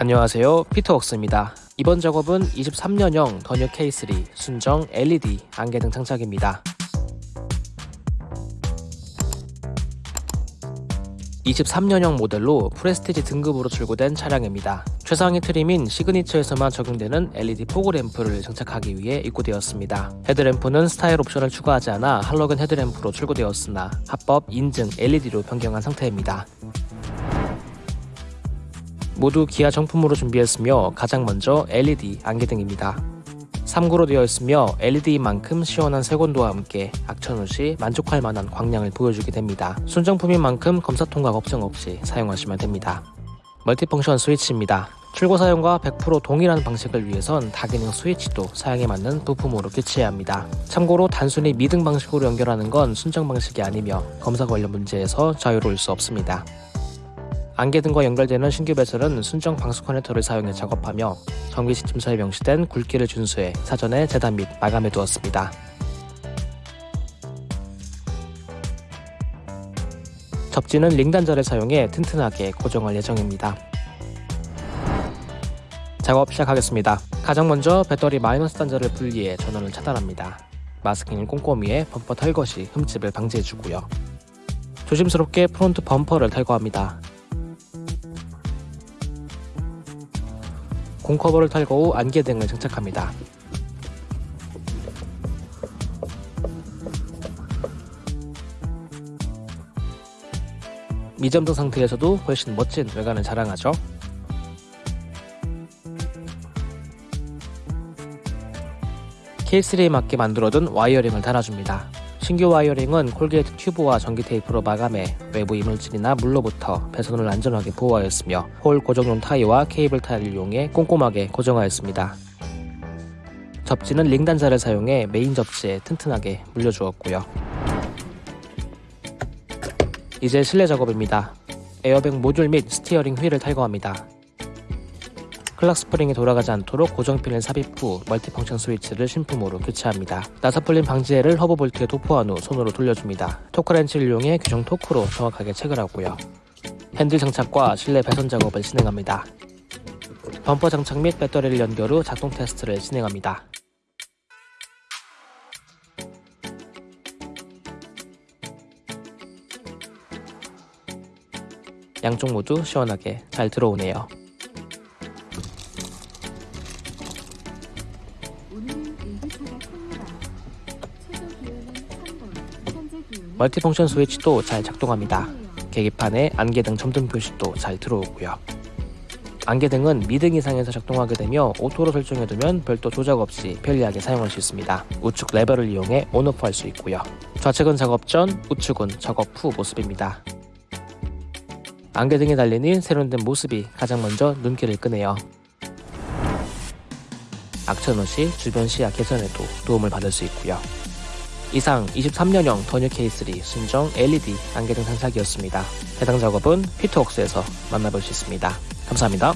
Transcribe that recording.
안녕하세요 피터웍스입니다 이번 작업은 23년형 더뉴 K3 순정 LED 안개등 장착입니다 23년형 모델로 프레스티지 등급으로 출고된 차량입니다. 최상위 트림인 시그니처에서만 적용되는 LED 포그 램프를 장착하기 위해 입고되었습니다. 헤드램프는 스타일 옵션을 추가하지 않아 할로겐 헤드램프로 출고되었으나 합법 인증 LED로 변경한 상태입니다. 모두 기아 정품으로 준비했으며 가장 먼저 LED 안개등입니다. 3구로 되어 있으며 LED만큼 시원한 색온도와 함께 악천 후시 만족할 만한 광량을 보여주게 됩니다. 순정품인 만큼 검사 통과 걱정 없이 사용하시면 됩니다. 멀티펑션 스위치입니다. 출고 사용과 100% 동일한 방식을 위해선 다기능 스위치도 사용에 맞는 부품으로 교체해야 합니다. 참고로 단순히 미등 방식으로 연결하는 건 순정 방식이 아니며 검사 관련 문제에서 자유로울 수 없습니다. 안개 등과 연결되는 신규 배선은 순정 방수 커넥터를 사용해 작업하며 전기 시침서에 명시된 굵기를 준수해 사전에 재단 및 마감해 두었습니다. 접지는 링단자를 사용해 튼튼하게 고정할 예정입니다. 작업 시작하겠습니다. 가장 먼저 배터리 마이너스 단자를 분리해 전원을 차단합니다. 마스킹을 꼼꼼히 해 범퍼 탈것이 흠집을 방지해주고요. 조심스럽게 프론트 범퍼를 탈거합니다. 공커버를 탈거 후 안개 등을 장착합니다. 미점등 상태에서도 훨씬 멋진 외관을 자랑하죠. K3에 맞게 만들어둔 wiring을 달아줍니다. 신규 wiring은 corrugate 튜브와 전기 테이프로 마감해 외부 이물질이나 물로부터 배선을 안전하게 보호하였으며 홀 고정용 타이와 케이블 타이를 이용해 꼼꼼하게 고정하였습니다. 접지는 링 단자를 사용해 메인 접지에 튼튼하게 물려주었고요. 이제 실내 작업입니다. 에어백 모듈 및 스티어링 휠을 탈거합니다. clock 스프링이 돌아가지 않도록 고정핀을 삽입 후 multifunction 스위치를 신품으로 교체합니다. 나사 풀림 방지액을 허브 볼트에 도포한 후 손으로 돌려줍니다. 토크렌치를 이용해 규정 토크로 정확하게 체결 하고요. 핸들 장착과 실내 배선 작업을 진행합니다. 범퍼 장착 및 배터리를 연결 후 작동 테스트를 진행합니다. 양쪽 모두 시원하게 잘 들어오네요. multifunction 스위치도 잘 작동합니다. 계기판에 안개등 점등 표시도 잘 들어오고요. 안개등은 미등 이상에서 작동하게 되며 오토로 설정해두면 별도 조작 없이 편리하게 사용할 수 있습니다. 우측 레버를 이용해 on off 할 수 있고요. 좌측은 작업 전, 우측은 작업 후 모습입니다. 안개등에 달리는 세련된 모습이 가장 먼저 눈길을 끄네요. 악천 후시 주변 시야 개선에도 도움을 받을 수 있고요. 이상 23년형 더뉴 K3 순정 LED 안개등 장착이었습니다. 해당 작업은 피트웍스에서 만나볼 수 있습니다. 감사합니다.